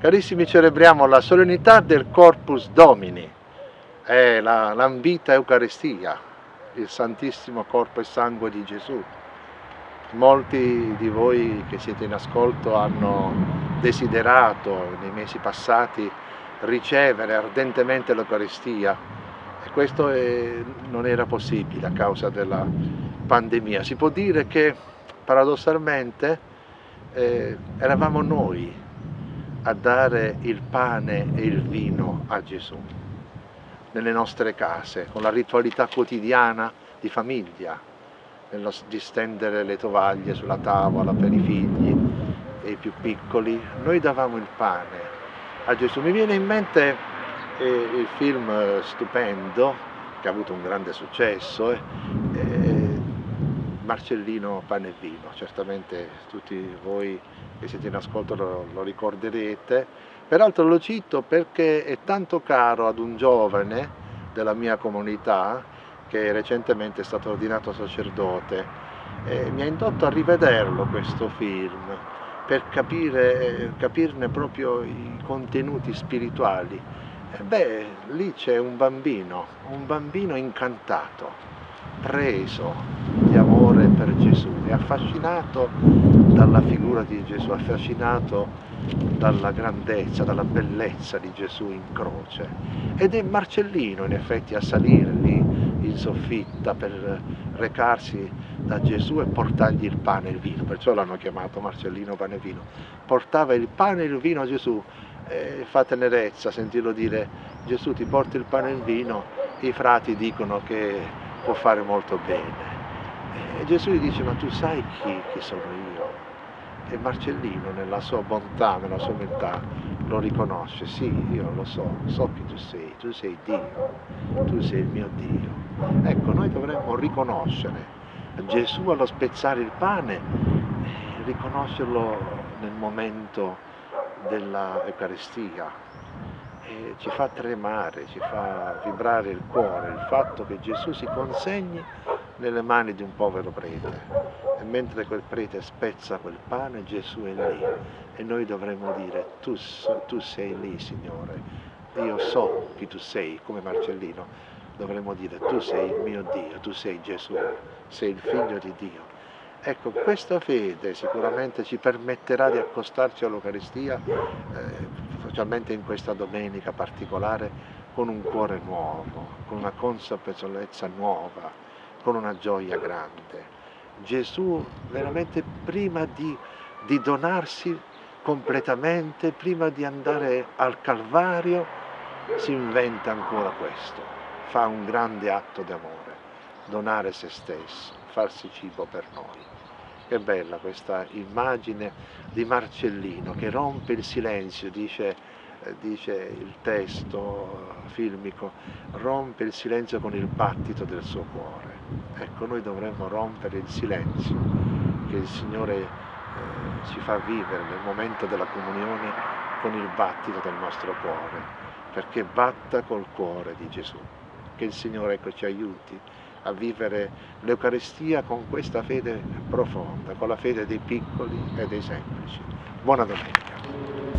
Carissimi, celebriamo la solennità del Corpus Domini, è la l'ambita Eucaristia, il Santissimo Corpo e Sangue di Gesù. Molti di voi che siete in ascolto hanno desiderato nei mesi passati ricevere ardentemente l'Eucaristia e questo è, non era possibile a causa della pandemia. Si può dire che paradossalmente eh, eravamo noi a dare il pane e il vino a Gesù nelle nostre case, con la ritualità quotidiana di famiglia, nello distendere le tovaglie sulla tavola per i figli e i più piccoli, noi davamo il pane a Gesù. Mi viene in mente eh, il film eh, stupendo, che ha avuto un grande successo, eh, Marcellino Pane e Vino, certamente tutti voi che siete in ascolto lo, lo ricorderete, peraltro lo cito perché è tanto caro ad un giovane della mia comunità che recentemente è stato ordinato sacerdote. E mi ha indotto a rivederlo questo film per capire, capirne proprio i contenuti spirituali. E beh, lì c'è un bambino, un bambino incantato, preso per Gesù, è affascinato dalla figura di Gesù, affascinato dalla grandezza, dalla bellezza di Gesù in croce. Ed è Marcellino in effetti a salire lì in soffitta per recarsi da Gesù e portargli il pane e il vino, perciò l'hanno chiamato Marcellino pane e vino. Portava il pane e il vino a Gesù e fa tenerezza sentirlo dire Gesù ti porta il pane e il vino, i frati dicono che può fare molto bene. E Gesù gli dice, ma tu sai chi, chi sono io? E Marcellino nella sua bontà, nella sua umiltà, lo riconosce, sì, io lo so, so chi tu sei, tu sei Dio, tu sei il mio Dio. Ecco, noi dovremmo riconoscere Gesù allo spezzare il pane, riconoscerlo nel momento dell'Eucaristia, ci fa tremare, ci fa vibrare il cuore il fatto che Gesù si consegni nelle mani di un povero prete. E mentre quel prete spezza quel pane Gesù è lì. E noi dovremmo dire tu, tu sei lì Signore, io so chi tu sei come Marcellino, dovremmo dire tu sei il mio Dio, tu sei Gesù, sei il figlio di Dio. Ecco, questa fede sicuramente ci permetterà di accostarci all'Eucaristia eh, specialmente in questa domenica particolare, con un cuore nuovo, con una consapevolezza nuova, con una gioia grande. Gesù veramente prima di, di donarsi completamente, prima di andare al Calvario, si inventa ancora questo, fa un grande atto d'amore, donare se stesso, farsi cibo per noi. Che bella questa immagine di Marcellino che rompe il silenzio, dice, dice il testo filmico, rompe il silenzio con il battito del suo cuore. Ecco, noi dovremmo rompere il silenzio che il Signore eh, ci fa vivere nel momento della comunione con il battito del nostro cuore, perché batta col cuore di Gesù. Che il Signore ecco, ci aiuti a vivere l'Eucaristia con questa fede profonda, con la fede dei piccoli e dei semplici. Buona domenica.